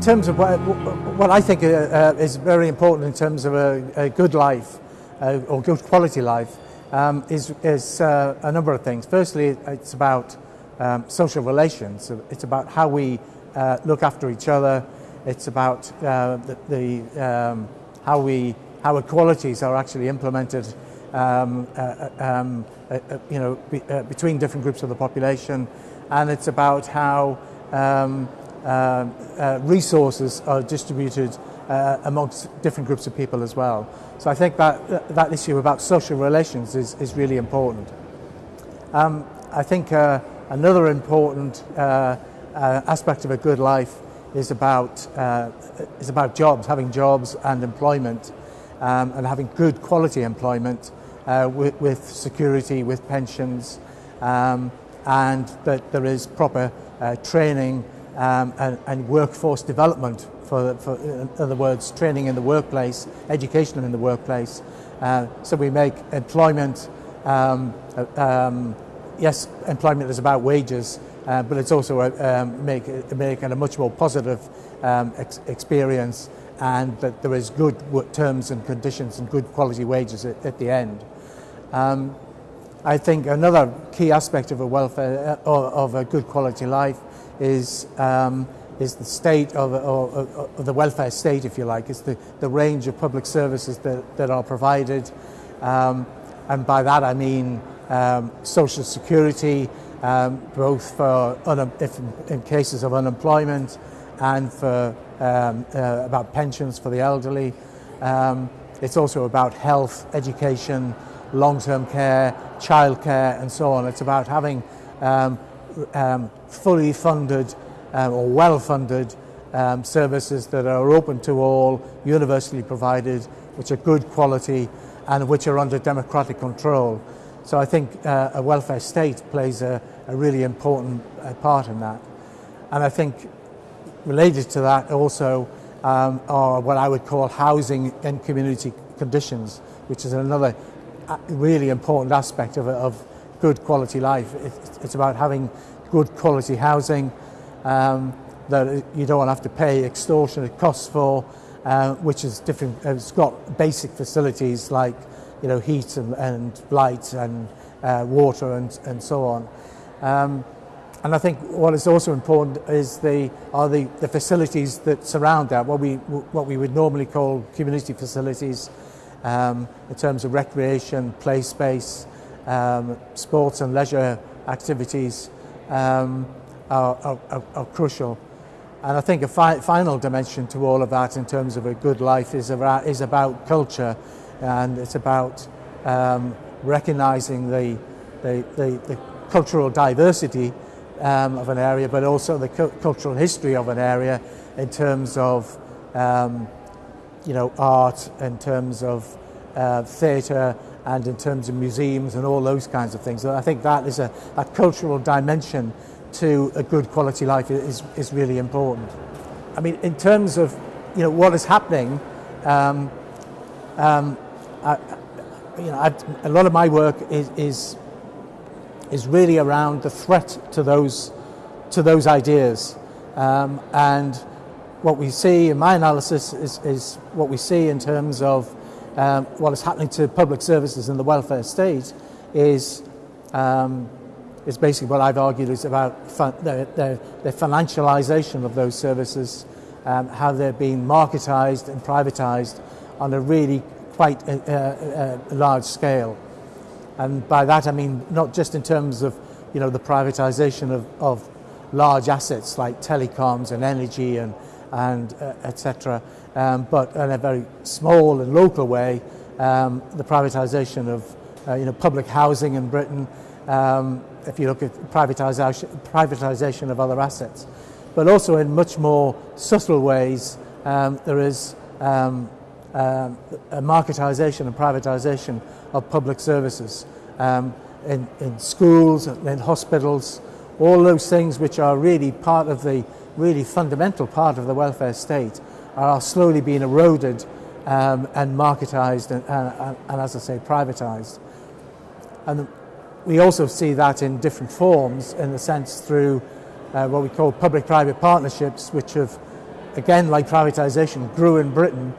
in terms of what, what I think uh, uh, is very important in terms of a, a good life uh, or good quality life um, is, is uh, a number of things. Firstly, it's about um, social relations. It's about how we uh, look after each other. It's about uh, the, the um, how we how equalities are actually implemented um, um you know, be, between different groups of the population. And it's about how um, resources are distributed uh, amongst different groups of people as well. So I think that that issue about social relations is, is really important. Um, I think uh, another important uh, uh, aspect of a good life is about is about jobs, having jobs and employment, um, and having good quality employment with, with, security, with pensions, um, and that there is proper training um, and, and, workforce development, for, for, in other words, training in the workplace, education in the workplace. Uh, so we make employment, um, uh, um, yes, employment is about wages, uh, but it's also uh, um, make, make a much more positive um, ex experience and that there is good terms and conditions and good quality wages at, at the end. Um, I think another key aspect of a welfare, uh, of a good quality life is, um, is the state of, of, of, the welfare state, if you like. It's the, the range of public services that, that are provided. Um, and by that I mean um, social security, um, both for if in cases of unemployment and for um, uh, about pensions for the elderly. Um, it's also about health, education, long-term care, childcare, and so on. It's about having um, um, fully funded um, or well-funded um, services that are open to all, universally provided, which are good quality and which are under democratic control. So I think uh, a welfare state plays a, a really important uh, part in that. And I think related to that also um, are what I would call housing and community conditions, which is another uh, really important aspect of, of good quality life. It's about having good quality housing um, that you don't have to pay extortionate costs for, uh, which is different. It's got basic facilities like you know heat and, and light and uh, water and, and so on. Um, and I think what is also important is the are the, the facilities that surround that, what we what we would normally call community facilities, um, in terms of recreation, play space, um, sports and leisure activities um, are, are, are crucial. And I think a fi final dimension to all of that in terms of a good life is about, is about culture and it's about um, recognizing the, the, the, the cultural diversity um, of an area but also the cu cultural history of an area in terms of um, you know art, in terms of uh, theatre, and in terms of museums and all those kinds of things. I think that is a, a cultural dimension to a good quality life is, is really important. I mean, in terms of you know what is happening, um, um, I, you know, I've, a lot of my work is, is is really around the threat to those to those ideas, um, and what we see in my analysis is, is what we see in terms of um, what is happening to public services in the welfare state is, um, is basically what I've argued is about the, the, the, financialisation of those services, um, how they're being marketised and privatised on a really quite a, a, a large scale. And by that I mean not just in terms of you know, the privatisation of, of large assets like telecoms and energy and, and uh, etc um, but in a very small and local way, um, the privatisation of uh, you know, public housing in Britain, um, if you look at privatisation, privatisation of other assets. But also in much more subtle ways, um, there is um, um, a marketisation and privatisation of public services in, in schools, and in hospitals, all those things which are really part of the really fundamental part of the welfare state are slowly being eroded um, and marketised and, and, and, as I say, privatised. And we also see that in different forms, in the sense through uh, what we call public-private partnerships, which have again, like privatisation, grew in Britain,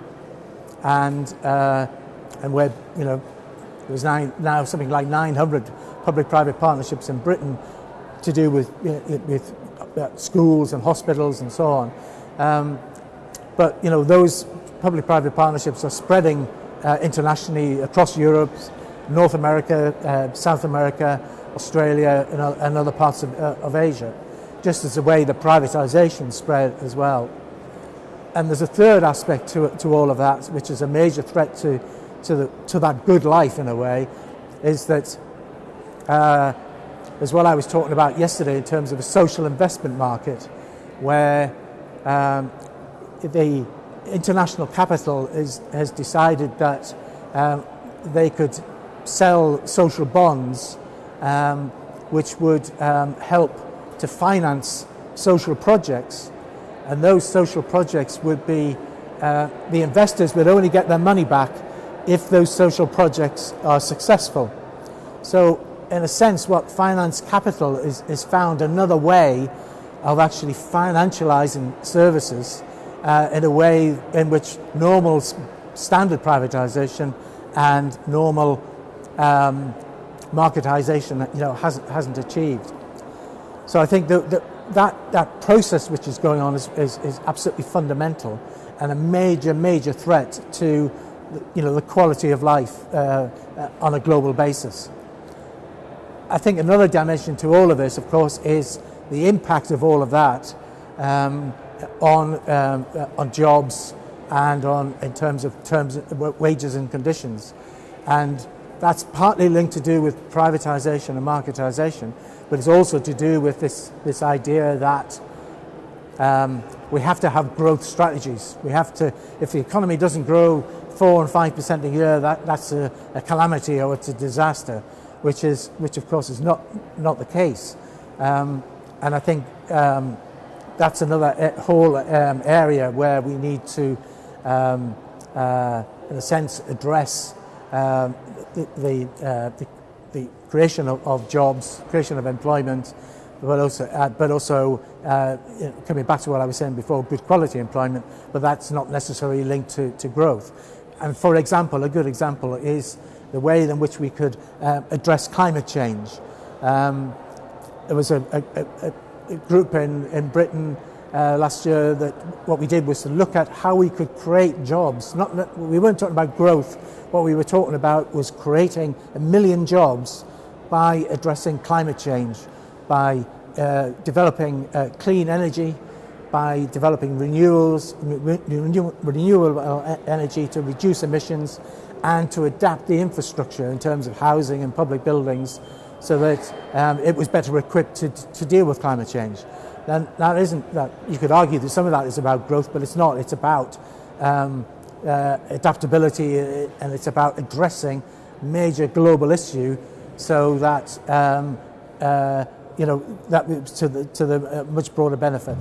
and uh, and where you know there's nine, now something like 900 public-private partnerships in Britain to do with you know, with schools and hospitals and so on. Um, but you know those public-private partnerships are spreading uh, internationally across Europe, North America, uh, South America, Australia, and, and other parts of, uh, of Asia, just as the way the privatisation spread as well. And there's a third aspect to, to all of that, which is a major threat to, to, the, to that good life in a way, is that, uh, as well I was talking about yesterday in terms of a social investment market, where um, the international capital is, has decided that um, they could sell social bonds um, which would um, help to finance social projects and those social projects would be uh, the investors would only get their money back if those social projects are successful. So in a sense what finance capital is, is found another way of actually financializing services uh, in a way in which normal standard privatization and normal um, marketization you know, hasn't, hasn't achieved. So I think that, that, that, that process which is going on is, is, is absolutely fundamental and a major, major threat to you know, the quality of life uh, uh, on a global basis. I think another dimension to all of this, of course, is the impact of all of that um, on, um, on jobs and on in terms of terms wages and conditions. And that's partly linked to do with privatization and marketization, but it's also to do with this, this idea that um, we have to have growth strategies. We have to, if the economy doesn't grow four and five percent a year, that, that's a, a, calamity or it's a disaster, which is, which of course is not, not the case. Um, and I think um, that's another whole um, area where we need to, um, uh, in a sense, address um, the, the, uh, the, the, creation of, of, jobs, creation of employment, but also, uh, but also uh, coming back to what I was saying before, good quality employment, but that's not necessarily linked to, to growth. And for example, a good example is the way in which we could uh, address climate change. Um, there was a, a, a group in, in Britain uh, last year that what we did was to look at how we could create jobs. Not, we weren't talking about growth. What we were talking about was creating a million jobs by addressing climate change, by uh, developing uh, clean energy, by developing renewals, renewable energy to reduce emissions and to adapt the infrastructure in terms of housing and public buildings so that um, it was better equipped to, to deal with climate change. Then that isn't that you could argue that some of that is about growth, but it's not. It's about um, uh, adaptability uh, and it's about addressing major global issue so that um, uh, you know that to the to the uh, much broader benefit.